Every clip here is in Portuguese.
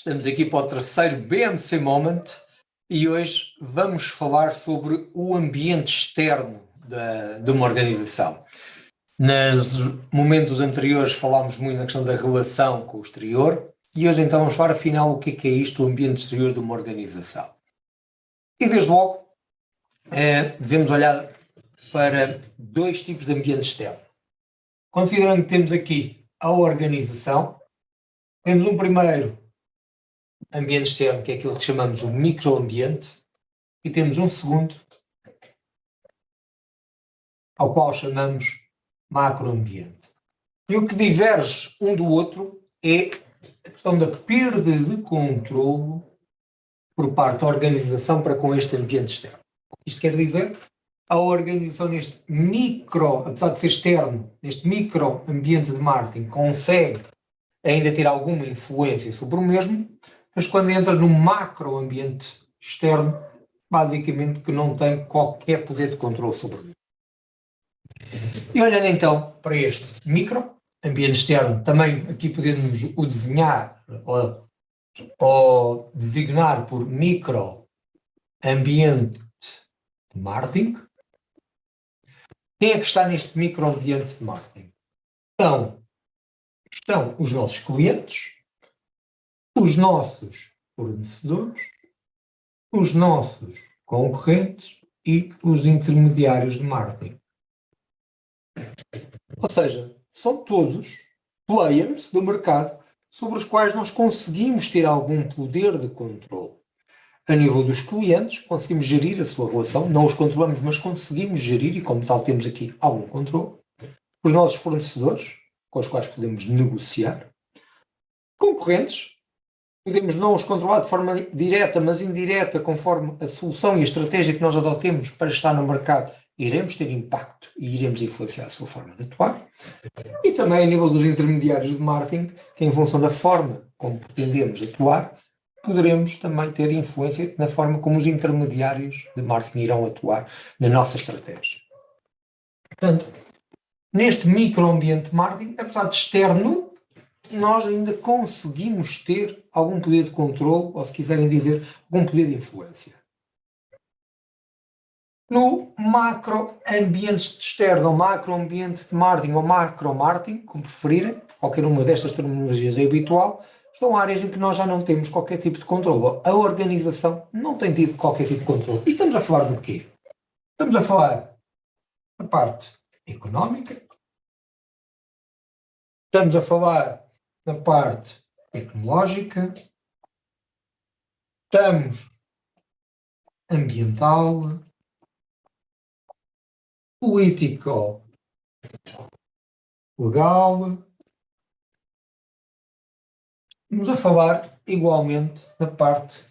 Estamos aqui para o terceiro BMC Moment e hoje vamos falar sobre o ambiente externo da, de uma organização. Nos momentos anteriores falámos muito na questão da relação com o exterior e hoje então vamos falar afinal o que é, que é isto, o ambiente exterior de uma organização. E desde logo é, devemos olhar para dois tipos de ambiente externo. Considerando que temos aqui a organização, temos um primeiro ambiente externo, que é aquilo que chamamos o microambiente, e temos um segundo, ao qual chamamos macroambiente. E o que diverge um do outro é a questão da perda de controle por parte da organização para com este ambiente externo. Isto quer dizer, a organização neste micro, apesar de ser externo, neste micro ambiente de marketing, consegue ainda ter alguma influência sobre o mesmo, mas quando entra no macro ambiente externo, basicamente que não tem qualquer poder de controle sobre ele. E olhando então para este micro ambiente externo, também aqui podemos o desenhar ou, ou designar por micro ambiente de marketing. Quem é que está neste micro ambiente de marketing? Então, estão os nossos clientes, os nossos fornecedores, os nossos concorrentes e os intermediários de marketing. Ou seja, são todos players do mercado sobre os quais nós conseguimos ter algum poder de controle. A nível dos clientes, conseguimos gerir a sua relação, não os controlamos, mas conseguimos gerir e, como tal, temos aqui algum controle. Os nossos fornecedores, com os quais podemos negociar. Concorrentes, podemos não os controlar de forma direta, mas indireta, conforme a solução e a estratégia que nós adotemos para estar no mercado, iremos ter impacto e iremos influenciar a sua forma de atuar. E também a nível dos intermediários de marketing, que em função da forma como pretendemos atuar, poderemos também ter influência na forma como os intermediários de marketing irão atuar na nossa estratégia. Portanto, neste microambiente de marketing, apesar de externo, nós ainda conseguimos ter algum poder de controle, ou se quiserem dizer, algum poder de influência. No macroambiente externo, ou macroambiente de marketing, ou macro-marketing, como preferirem, qualquer uma destas terminologias é habitual, são áreas em que nós já não temos qualquer tipo de controle. A organização não tem tido qualquer tipo de controle. E estamos a falar do quê? Estamos a falar da parte económica, estamos a falar na parte tecnológica, estamos ambiental, político, legal. Estamos a falar igualmente da parte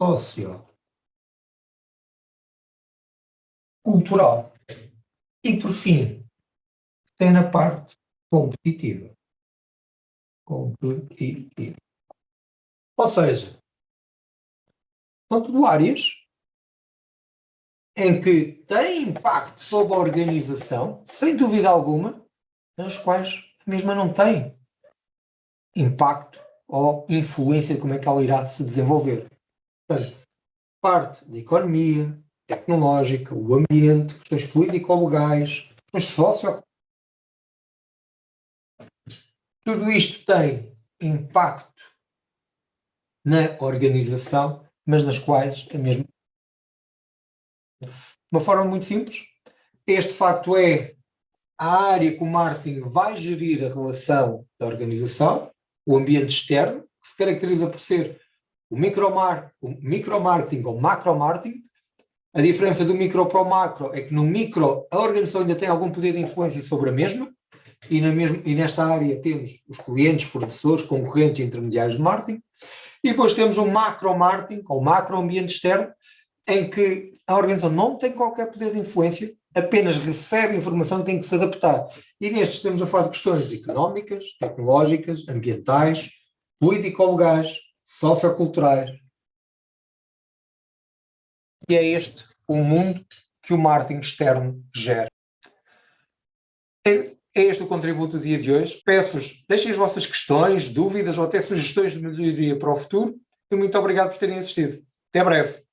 social, cultural e, por fim, tem na parte competitiva competitivo. Ou seja, são tudo áreas em que têm impacto sobre a organização, sem dúvida alguma, nas quais a mesma não tem impacto ou influência como é que ela irá se desenvolver. Portanto, parte da economia, tecnológica, o ambiente, questões político-legais, questões tudo isto tem impacto na organização, mas nas quais é mesmo. De uma forma muito simples, este facto é a área que o marketing vai gerir a relação da organização, o ambiente externo, que se caracteriza por ser o micromarketing micro ou macro-marketing. A diferença do micro para o macro é que no micro a organização ainda tem algum poder de influência sobre a mesma, e, mesma, e nesta área temos os clientes, fornecedores, concorrentes e intermediários de marketing, e depois temos um macro-marketing, ou macro-ambiente externo, em que a organização não tem qualquer poder de influência, apenas recebe informação e tem que se adaptar. E nestes temos a falar de questões económicas, tecnológicas, ambientais, político-legais, socioculturais. E é este o mundo que o marketing externo gera. É este o contributo do dia de hoje. Peço-vos, deixem as vossas questões, dúvidas ou até sugestões de melhoria para o futuro e muito obrigado por terem assistido. Até breve.